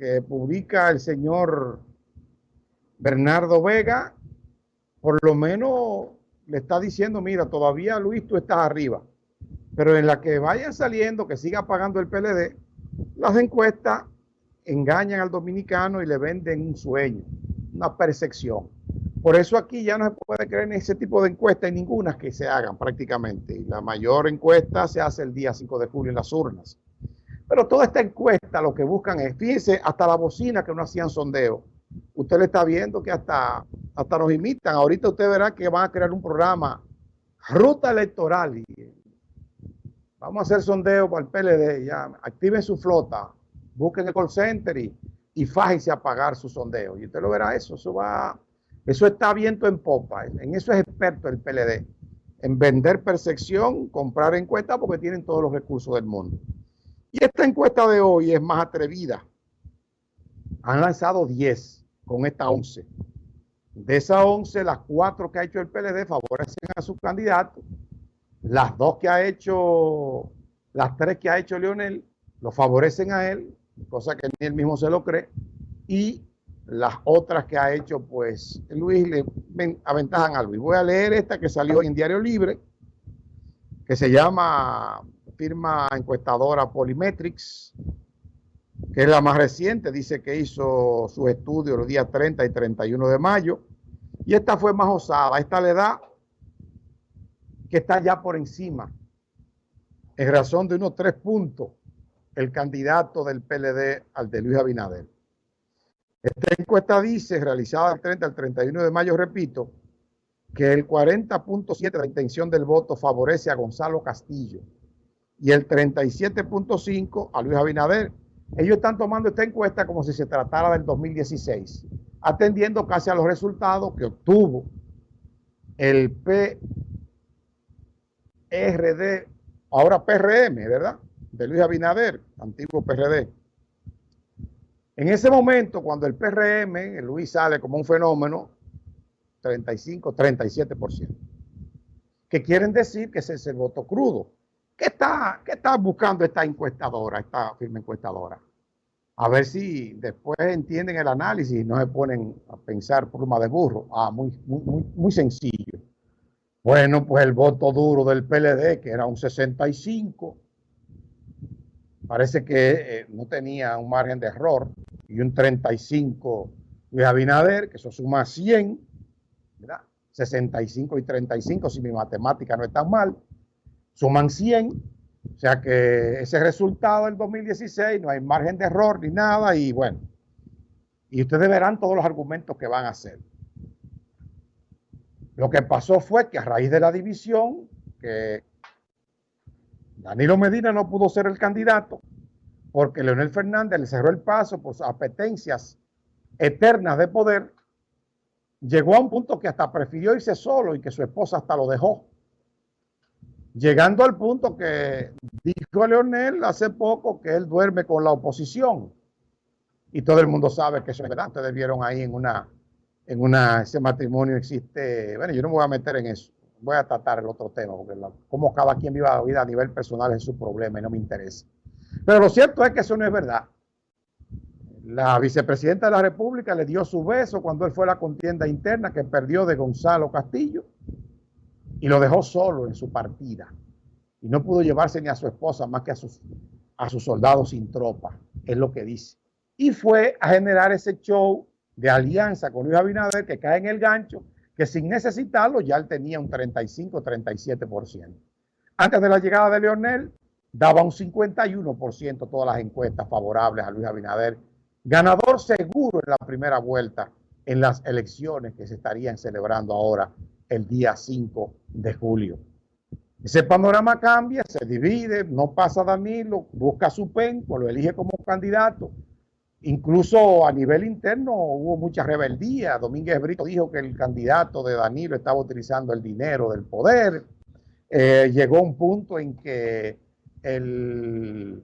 que publica el señor Bernardo Vega, por lo menos le está diciendo, mira, todavía Luis, tú estás arriba. Pero en la que vayan saliendo, que siga pagando el PLD, las encuestas engañan al dominicano y le venden un sueño, una percepción. Por eso aquí ya no se puede creer en ese tipo de encuestas, y ninguna que se hagan prácticamente. La mayor encuesta se hace el día 5 de julio en las urnas. Pero toda esta encuesta lo que buscan es, fíjense, hasta la bocina que no hacían sondeo. Usted le está viendo que hasta, hasta nos imitan. Ahorita usted verá que van a crear un programa, ruta electoral. Y vamos a hacer sondeo para el PLD. Ya, activen su flota, busquen el call center y, y fájense a pagar su sondeo. Y usted lo verá eso. Eso va, eso está viento en popa. En eso es experto el PLD. En vender percepción, comprar encuestas porque tienen todos los recursos del mundo. Y esta encuesta de hoy es más atrevida. Han lanzado 10 con esta 11. De esas 11, las 4 que ha hecho el PLD favorecen a su candidato. Las dos que ha hecho, las tres que ha hecho Leonel, lo favorecen a él, cosa que ni él mismo se lo cree. Y las otras que ha hecho, pues, Luis le aventajan a Luis. Voy a leer esta que salió en Diario Libre, que se llama firma encuestadora Polymetrics, que es la más reciente, dice que hizo su estudio los días 30 y 31 de mayo, y esta fue más osada, esta le da que está ya por encima, en razón de unos tres puntos, el candidato del PLD al de Luis Abinader. Esta encuesta dice, realizada del 30 al 31 de mayo, repito, que el 40.7 de la intención del voto favorece a Gonzalo Castillo, y el 37.5 a Luis Abinader. Ellos están tomando esta encuesta como si se tratara del 2016, atendiendo casi a los resultados que obtuvo el PRD, ahora PRM, ¿verdad? De Luis Abinader, antiguo PRD. En ese momento, cuando el PRM, el Luis sale como un fenómeno, 35, 37%. Que quieren decir que ese es el voto crudo. ¿Qué está, ¿Qué está buscando esta encuestadora, esta firma encuestadora? A ver si después entienden el análisis y no se ponen a pensar pluma de burro. Ah, muy, muy, muy sencillo. Bueno, pues el voto duro del PLD, que era un 65, parece que eh, no tenía un margen de error, y un 35 de Abinader, que eso suma 100, ¿verdad? 65 y 35, si mi matemática no es tan mal suman 100, o sea que ese resultado del 2016 no hay margen de error ni nada y bueno, y ustedes verán todos los argumentos que van a hacer. Lo que pasó fue que a raíz de la división, que Danilo Medina no pudo ser el candidato porque Leonel Fernández le cerró el paso por sus apetencias eternas de poder, llegó a un punto que hasta prefirió irse solo y que su esposa hasta lo dejó llegando al punto que dijo Leonel hace poco que él duerme con la oposición. Y todo el mundo sabe que eso es verdad. Ustedes vieron ahí en una, en una, ese matrimonio existe, bueno, yo no me voy a meter en eso. Voy a tratar el otro tema, porque como cada quien viva la vida a nivel personal es su problema y no me interesa. Pero lo cierto es que eso no es verdad. La vicepresidenta de la República le dio su beso cuando él fue a la contienda interna que perdió de Gonzalo Castillo y lo dejó solo en su partida. Y no pudo llevarse ni a su esposa más que a sus, a sus soldados sin tropa, es lo que dice. Y fue a generar ese show de alianza con Luis Abinader que cae en el gancho, que sin necesitarlo ya él tenía un 35-37%. Antes de la llegada de Leonel, daba un 51% todas las encuestas favorables a Luis Abinader, ganador seguro en la primera vuelta en las elecciones que se estarían celebrando ahora el día 5 de julio. Ese panorama cambia, se divide, no pasa Danilo, busca su penco, lo elige como candidato. Incluso a nivel interno hubo mucha rebeldía. Domínguez Brito dijo que el candidato de Danilo estaba utilizando el dinero del poder. Eh, llegó un punto en que el,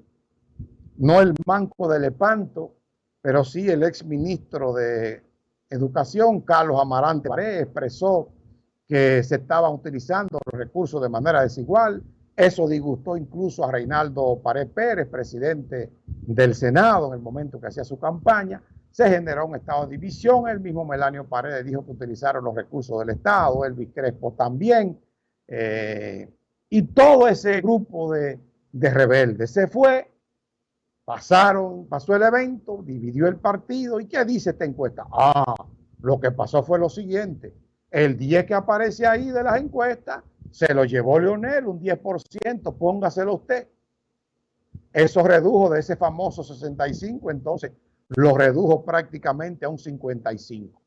no el manco de Lepanto, pero sí el ex ministro de Educación, Carlos Amarante expresó que se estaban utilizando los recursos de manera desigual Eso disgustó incluso a Reinaldo Pared Pérez, presidente del Senado, en el momento que hacía su campaña. Se generó un estado de división. El mismo Melanio Paredes dijo que utilizaron los recursos del Estado, Elvis Crespo también. Eh, y todo ese grupo de, de rebeldes se fue, pasaron, pasó el evento, dividió el partido. ¿Y qué dice esta encuesta? Ah, lo que pasó fue lo siguiente. El 10 que aparece ahí de las encuestas se lo llevó Leonel, un 10%, póngaselo usted. Eso redujo de ese famoso 65, entonces lo redujo prácticamente a un 55.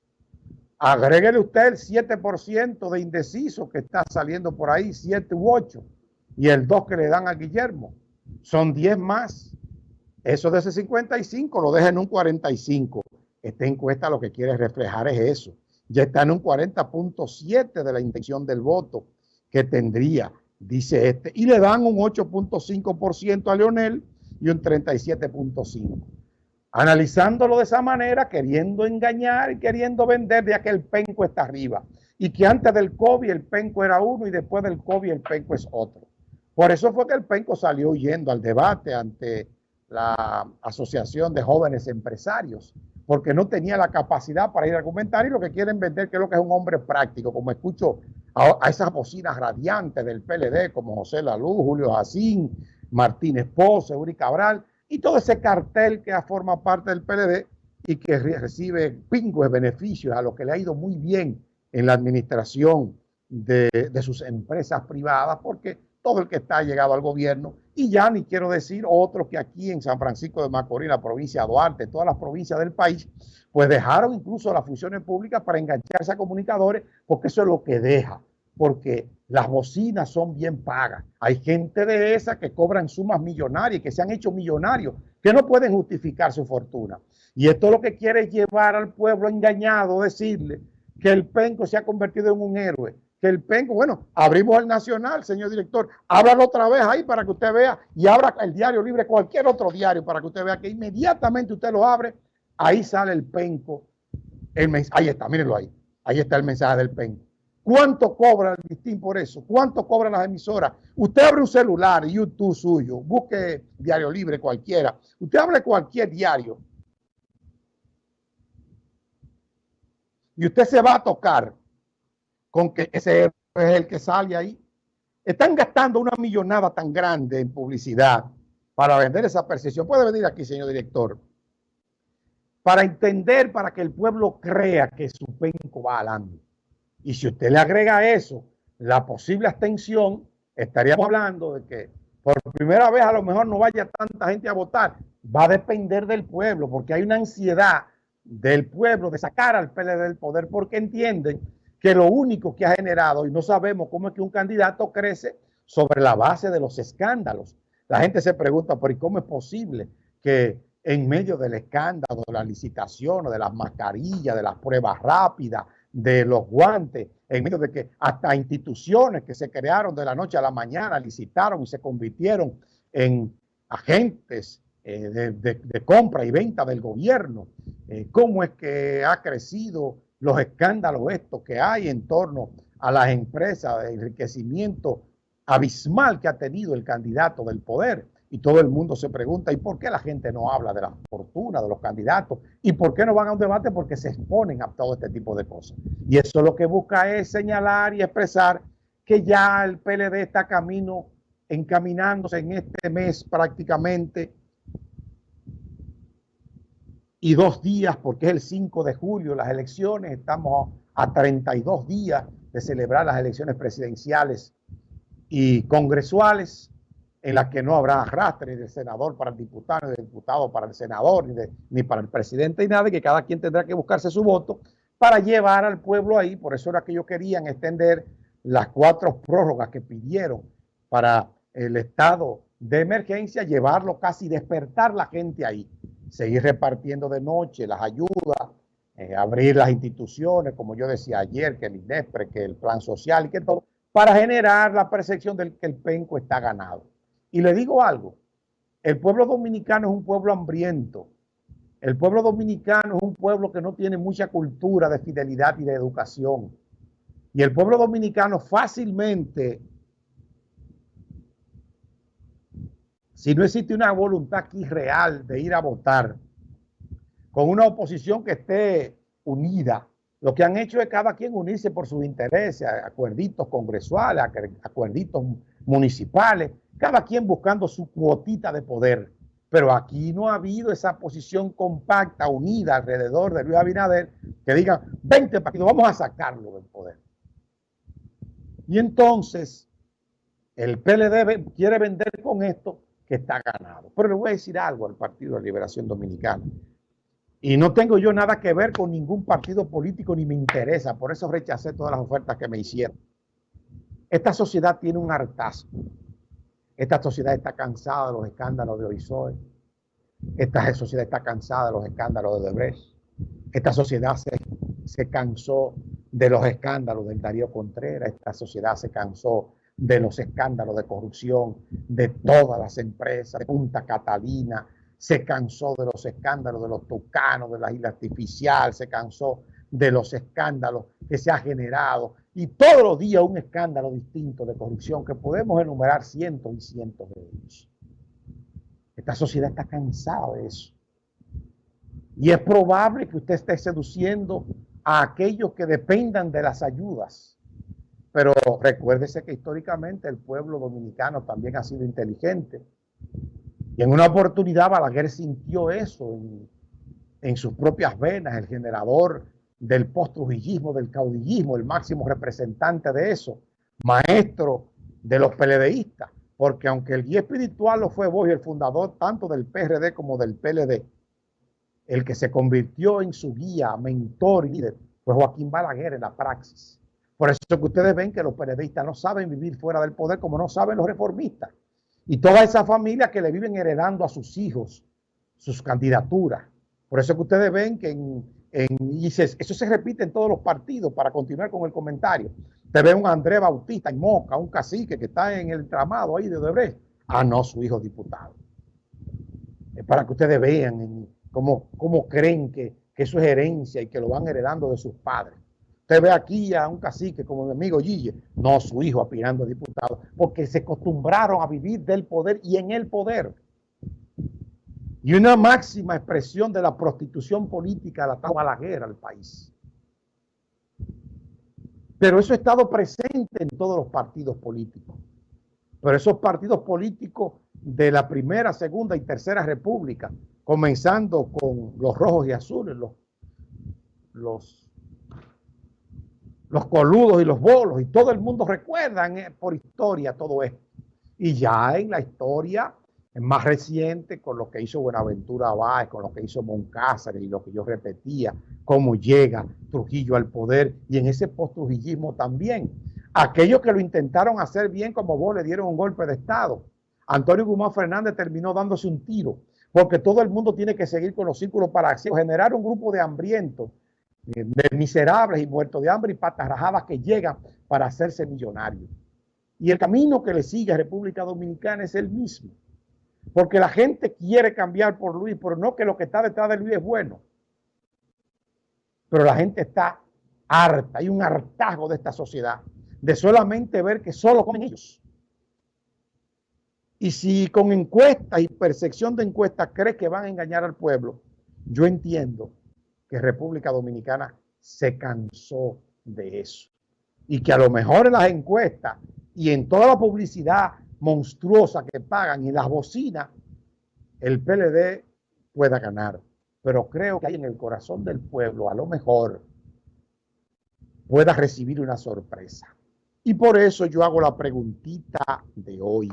Agréguele usted el 7% de indeciso que está saliendo por ahí, 7 u 8, y el 2 que le dan a Guillermo. Son 10 más. Eso de ese 55 lo deja en un 45. Esta encuesta lo que quiere reflejar es eso. Ya está en un 40.7 de la intención del voto que tendría, dice este, y le dan un 8.5% a Leonel y un 37.5%. Analizándolo de esa manera, queriendo engañar y queriendo vender de que el penco está arriba y que antes del COVID el penco era uno y después del COVID el penco es otro. Por eso fue que el penco salió huyendo al debate ante la Asociación de Jóvenes Empresarios, porque no tenía la capacidad para ir a argumentar y lo que quieren vender que es lo que es un hombre práctico, como escucho a, esas bocinas radiantes del PLD como José Lalú, Julio Jacín, Martínez Pozo, Uri Cabral y todo ese cartel que forma parte del PLD y que recibe pingües beneficios a lo que le ha ido muy bien en la administración de sus empresas privadas, porque todo el que está llegado al gobierno, y ya ni quiero decir otros que aquí en San Francisco de Macorís, la provincia de Duarte, todas las provincias del país, pues dejaron incluso las funciones públicas para engancharse a comunicadores, porque eso es lo que deja porque las bocinas son bien pagas. Hay gente de esa que cobran sumas millonarias, que se han hecho millonarios, que no pueden justificar su fortuna. Y esto lo que quiere es llevar al pueblo engañado, decirle que el penco se ha convertido en un héroe, que el penco, bueno, abrimos el Nacional, señor director, ábralo otra vez ahí para que usted vea y abra el diario libre, cualquier otro diario para que usted vea que inmediatamente usted lo abre, ahí sale el penco, el ahí está, mírenlo ahí, ahí está el mensaje del penco. ¿Cuánto cobra el listín por eso? ¿Cuánto cobran las emisoras? Usted abre un celular, YouTube suyo, busque Diario Libre cualquiera. Usted abre cualquier diario. Y usted se va a tocar con que ese es el que sale ahí. Están gastando una millonada tan grande en publicidad para vender esa percepción. Puede venir aquí, señor director. Para entender, para que el pueblo crea que su penco va adelante. Y si usted le agrega eso la posible abstención, estaríamos hablando de que por primera vez a lo mejor no vaya tanta gente a votar. Va a depender del pueblo, porque hay una ansiedad del pueblo de sacar al PLD del poder, porque entienden que lo único que ha generado, y no sabemos cómo es que un candidato crece sobre la base de los escándalos. La gente se pregunta, pero cómo es posible que en medio del escándalo, de la licitación, de las mascarillas, de las pruebas rápidas, de los guantes, en medio de que hasta instituciones que se crearon de la noche a la mañana licitaron y se convirtieron en agentes eh, de, compra y venta del gobierno. Eh, ¿Cómo es que ha crecido los escándalos estos que hay en torno a las empresas de enriquecimiento abismal que ha tenido el candidato del poder? Y todo el mundo se pregunta, ¿y por qué la gente no habla de la fortuna de los candidatos? ¿Y por qué no van a un debate? Porque se exponen a todo este tipo de cosas. Y eso lo que busca es señalar y expresar que ya el PLD está camino, encaminándose en este mes prácticamente y dos días, porque es el 5 de julio, las elecciones, estamos a 32 días de celebrar las elecciones presidenciales y congresuales en la que no habrá arrastre ni de senador para el diputado, ni de diputado para el senador, ni, ni para el presidente, ni nada, y que cada quien tendrá que buscarse su voto para llevar al pueblo ahí. Por eso era que ellos querían extender las cuatro prórrogas que pidieron para el estado de emergencia, llevarlo casi, despertar la gente ahí, seguir repartiendo de noche las ayudas, eh, abrir las instituciones, como yo decía ayer, que el INESPRE, que el plan social y que todo, para generar la percepción de que el penco está ganado. Y le digo algo, el pueblo dominicano es un pueblo hambriento. El pueblo dominicano es un pueblo que no tiene mucha cultura de fidelidad y de educación. Y el pueblo dominicano fácilmente si no existe una voluntad aquí real de ir a votar, con una oposición que esté unida, lo que han hecho es cada quien unirse por sus intereses, acuerditos congresuales, acuerditos municipales, cada quien buscando su cuotita de poder. Pero aquí no ha habido esa posición compacta, unida alrededor de Luis Abinader, que digan, 20 partidos, vamos a sacarlo del poder. Y entonces, el PLD quiere vender con esto que está ganado. Pero le voy a decir algo al Partido de Liberación Dominicana. Y no tengo yo nada que ver con ningún partido político ni me interesa. Por eso rechacé todas las ofertas que me hicieron. Esta sociedad tiene un hartazgo. Esta sociedad está cansada de los escándalos de Oisoe. Esta sociedad está cansada de los escándalos de Debrecht. Esta sociedad se, se cansó de los escándalos del Darío Contreras. Esta sociedad se cansó de los escándalos de corrupción de todas las empresas, de Punta Catalina, se cansó de los escándalos de los tucanos, de la isla artificial, se cansó de los escándalos que se ha generado y todos los días un escándalo distinto de corrupción que podemos enumerar cientos y cientos de ellos. Esta sociedad está cansada de eso. Y es probable que usted esté seduciendo a aquellos que dependan de las ayudas. Pero recuérdese que históricamente el pueblo dominicano también ha sido inteligente. Y en una oportunidad Balaguer sintió eso en, sus propias venas, el generador del post-trujillismo, del caudillismo, el máximo representante de eso, maestro de los PLDistas, porque aunque el guía espiritual lo fue vos y el fundador tanto del PRD como del PLD, el que se convirtió en su guía, mentor y líder fue Joaquín Balaguer en la praxis. Por eso que ustedes ven que los PLDistas no saben vivir fuera del poder como no saben los reformistas. Y toda esa familia que le viven heredando a sus hijos sus candidaturas. Por eso que ustedes ven que en, y eso se repite en todos los partidos para continuar con el comentario. Te ve un Andrés Bautista en Moca, un cacique que está en el tramado ahí de Odebrecht. Ah, no, su hijo diputado. Es para que ustedes vean cómo, cómo creen que, que, eso es herencia y que lo van heredando de sus padres. Usted ve aquí a un cacique como mi amigo Gille, no su hijo aspirando a diputado, porque se acostumbraron a vivir del poder y en el poder y una máxima expresión de la prostitución política la la guerra al país. Pero eso ha estado presente en todos los partidos políticos. Pero esos partidos políticos de la primera, segunda y tercera república, comenzando con los rojos y azules, los, los, los coludos y los bolos, y todo el mundo recuerda por historia todo esto. Y ya en la historia más reciente con lo que hizo Buenaventura Báez, con lo que hizo Moncáceres y lo que yo repetía, cómo llega Trujillo al poder y en ese post-trujillismo también. Aquellos que lo intentaron hacer bien como vos le dieron un golpe de Estado. Antonio Guzmán Fernández terminó dándose un tiro porque todo el mundo tiene que seguir con los círculos para generar un grupo de hambrientos, eh, de miserables y muertos de hambre y patarrajadas que llegan para hacerse millonarios. Y el camino que le sigue a República Dominicana es el mismo. Porque la gente quiere cambiar por Luis, pero no que lo que está detrás de Luis es bueno. Pero la gente está harta, hay un hartazgo de esta sociedad, de solamente ver que solo comen ellos. Y si con encuestas y percepción de encuestas cree que van a engañar al pueblo, yo entiendo que República Dominicana se cansó de eso. Y que a lo mejor en las encuestas y en toda la publicidad monstruosa que pagan y las bocinas, el PLD pueda ganar. Pero creo que hay en el corazón del pueblo, a lo mejor, pueda recibir una sorpresa. Y por eso yo hago la preguntita de hoy.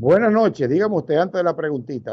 Buenas noches, dígame usted antes de la preguntita.